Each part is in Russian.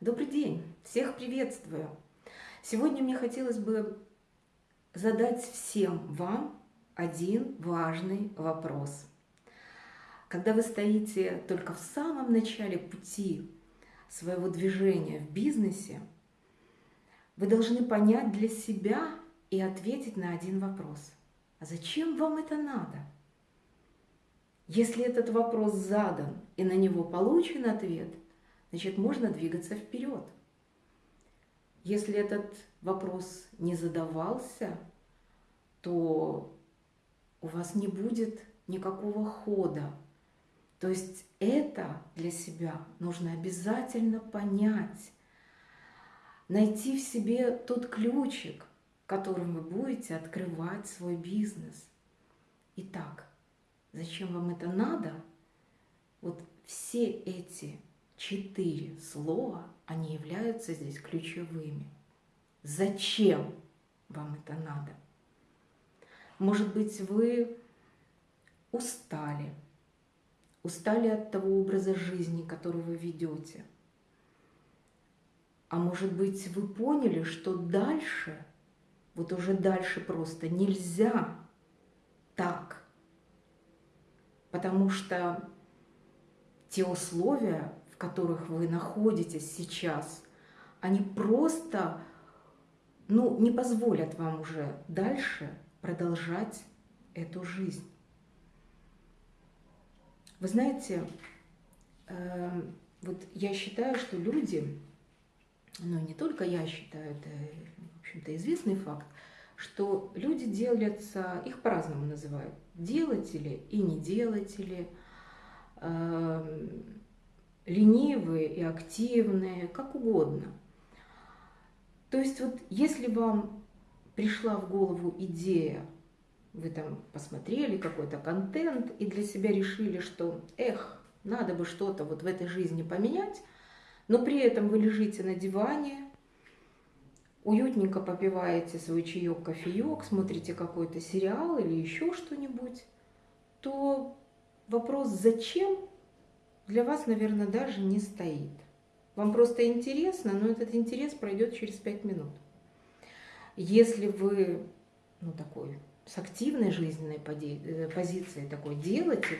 Добрый день! Всех приветствую! Сегодня мне хотелось бы задать всем вам один важный вопрос. Когда вы стоите только в самом начале пути своего движения в бизнесе, вы должны понять для себя и ответить на один вопрос. А зачем вам это надо? Если этот вопрос задан и на него получен ответ, значит можно двигаться вперед. Если этот вопрос не задавался, то у вас не будет никакого хода. То есть это для себя нужно обязательно понять, найти в себе тот ключик, которым вы будете открывать свой бизнес. Итак, зачем вам это надо? Вот все эти четыре слова, они являются здесь ключевыми. Зачем вам это надо? Может быть, вы устали, устали от того образа жизни, который вы ведете. А может быть, вы поняли, что дальше, вот уже дальше просто нельзя так, потому что те условия, которых вы находитесь сейчас, они просто ну, не позволят вам уже дальше продолжать эту жизнь. Вы знаете, э, вот я считаю, что люди, ну не только я считаю, это, в общем-то, известный факт, что люди делятся, их по-разному называют, делатели и неделатели, э, ленивые и активные, как угодно. То есть вот если вам пришла в голову идея, вы там посмотрели какой-то контент и для себя решили, что, эх, надо бы что-то вот в этой жизни поменять, но при этом вы лежите на диване, уютненько попиваете свой чаек, кофеек, смотрите какой-то сериал или еще что-нибудь, то вопрос «зачем?» Для вас, наверное, даже не стоит. Вам просто интересно, но этот интерес пройдет через пять минут. Если вы ну, такой с активной жизненной э, позицией такой делаете,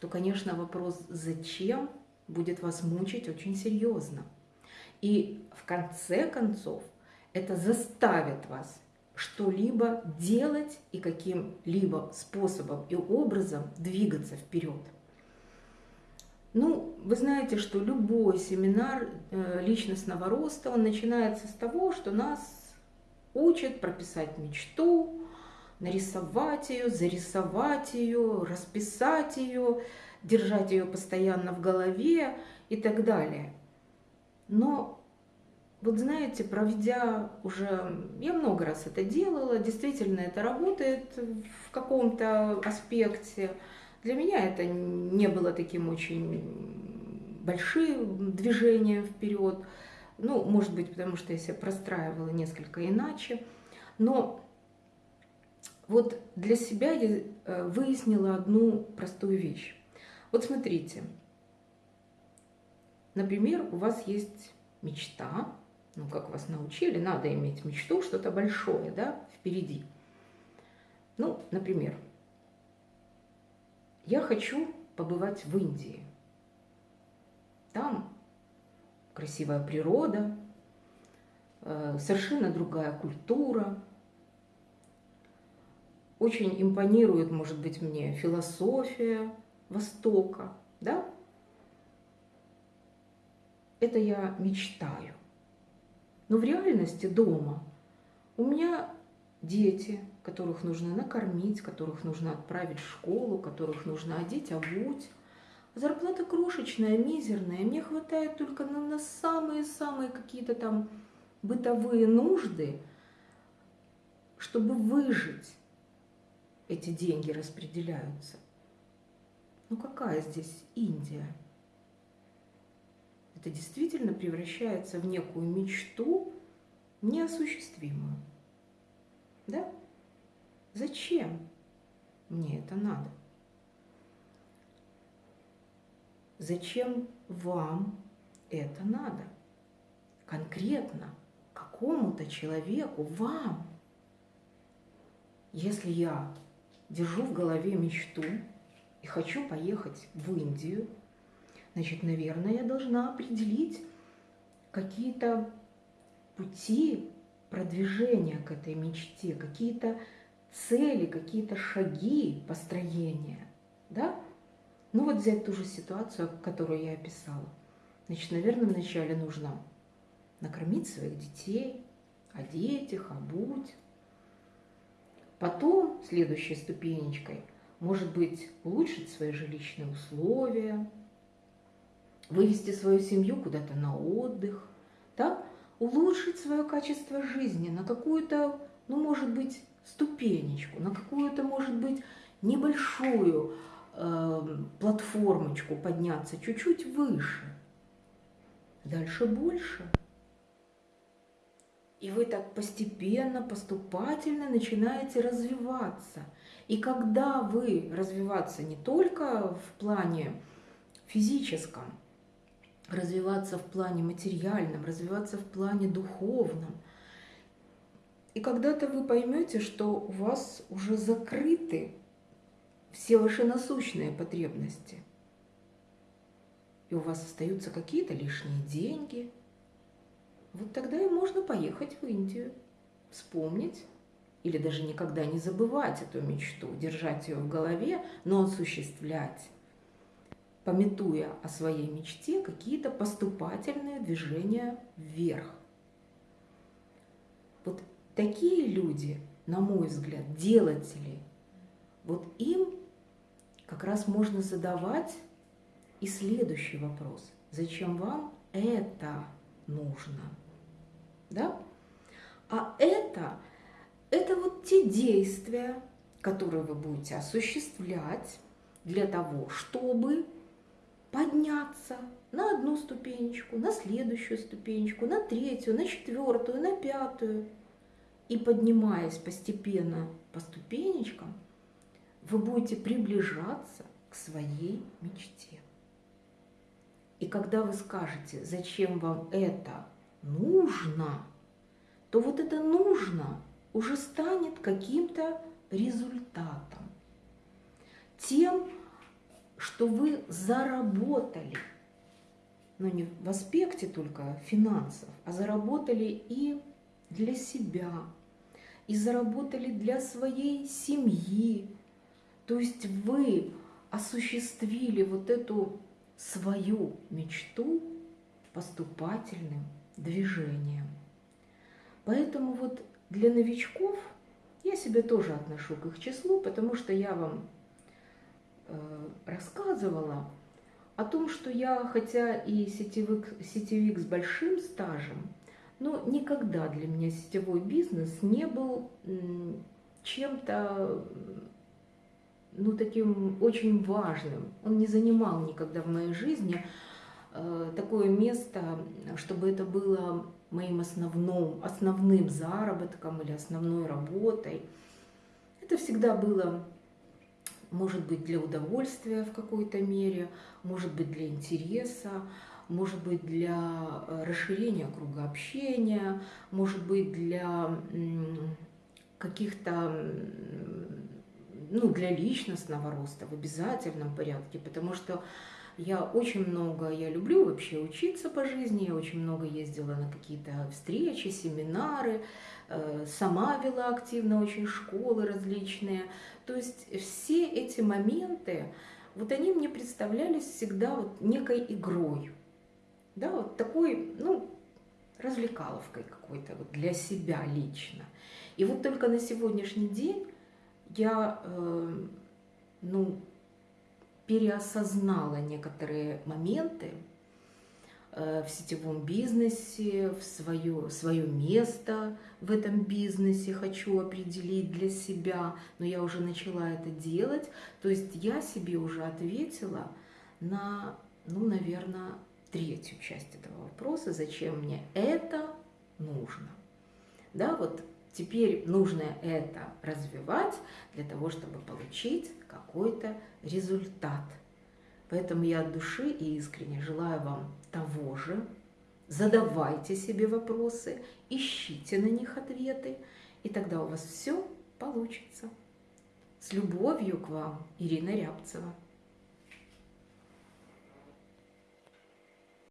то, конечно, вопрос «зачем?» будет вас мучить очень серьезно. И в конце концов это заставит вас что-либо делать и каким-либо способом и образом двигаться вперед. Ну, вы знаете, что любой семинар э, личностного роста, он начинается с того, что нас учит прописать мечту, нарисовать ее, зарисовать ее, расписать ее, держать ее постоянно в голове и так далее. Но вот знаете, проведя уже, я много раз это делала, действительно это работает в каком-то аспекте. Для меня это не было таким очень большим движением вперед. Ну, может быть, потому что я себя простраивала несколько иначе. Но вот для себя я э, выяснила одну простую вещь. Вот смотрите, например, у вас есть мечта, ну, как вас научили, надо иметь мечту, что-то большое, да, впереди. Ну, например, я хочу побывать в Индии. Там красивая природа, э, совершенно другая культура. Очень импонирует, может быть, мне философия Востока, да? Это я мечтаю. Но в реальности дома у меня дети, которых нужно накормить, которых нужно отправить в школу, которых нужно одеть, обуть, Зарплата крошечная, мизерная. Мне хватает только на самые-самые какие-то там бытовые нужды, чтобы выжить. Эти деньги распределяются. Ну какая здесь Индия? Это действительно превращается в некую мечту неосуществимую. Да? Зачем мне это надо? Зачем вам это надо? конкретно какому-то человеку, вам. Если я держу в голове мечту и хочу поехать в Индию, значит, наверное, я должна определить какие-то пути продвижения к этой мечте, какие-то цели, какие-то шаги построения, да? Ну вот взять ту же ситуацию, которую я описала. Значит, наверное, вначале нужно накормить своих детей, одеть их, обуть. Потом, следующей ступенечкой, может быть, улучшить свои жилищные условия, вывести свою семью куда-то на отдых, да? улучшить свое качество жизни на какую-то, ну, может быть, ступенечку, на какую-то, может быть, небольшую э, платформочку подняться чуть-чуть выше. Дальше больше. И вы так постепенно, поступательно начинаете развиваться. И когда вы развиваться не только в плане физическом, развиваться в плане материальном, развиваться в плане духовном. И когда-то вы поймете, что у вас уже закрыты все ваши насущные потребности. И у вас остаются какие-то лишние деньги – вот тогда и можно поехать в Индию, вспомнить или даже никогда не забывать эту мечту, держать ее в голове, но осуществлять, пометуя о своей мечте какие-то поступательные движения вверх. Такие люди, на мой взгляд, делатели, вот им как раз можно задавать и следующий вопрос. Зачем вам это нужно? да? А это, это вот те действия, которые вы будете осуществлять для того, чтобы подняться на одну ступенечку, на следующую ступенечку, на третью, на четвертую, на пятую. И поднимаясь постепенно по ступенечкам, вы будете приближаться к своей мечте. И когда вы скажете, зачем вам это нужно, то вот это нужно уже станет каким-то результатом. Тем, что вы заработали, но не в аспекте только финансов, а заработали и для себя, и заработали для своей семьи. То есть вы осуществили вот эту свою мечту поступательным движением. Поэтому вот для новичков я себя тоже отношу к их числу, потому что я вам э, рассказывала о том, что я, хотя и сетевик, сетевик с большим стажем, но никогда для меня сетевой бизнес не был чем-то ну, таким очень важным. Он не занимал никогда в моей жизни Э, такое место, чтобы это было моим основным, основным заработком или основной работой. Это всегда было, может быть, для удовольствия в какой-то мере, может быть, для интереса, может быть, для э, расширения круга общения, может быть, для каких-то, ну, для личностного роста в обязательном порядке, потому что я очень много, я люблю вообще учиться по жизни, я очень много ездила на какие-то встречи, семинары, э, сама вела активно очень школы различные. То есть все эти моменты, вот они мне представлялись всегда вот некой игрой, да, вот такой, ну, развлекаловкой какой-то вот для себя лично. И вот только на сегодняшний день я, э, ну, переосознала некоторые моменты э, в сетевом бизнесе, в свое, свое место в этом бизнесе хочу определить для себя, но я уже начала это делать. То есть я себе уже ответила на, ну, наверное, третью часть этого вопроса, зачем мне это нужно. Да, вот Теперь нужно это развивать для того, чтобы получить какой-то результат. Поэтому я от души и искренне желаю вам того же, задавайте себе вопросы, ищите на них ответы, и тогда у вас все получится. С любовью к вам, Ирина Рябцева.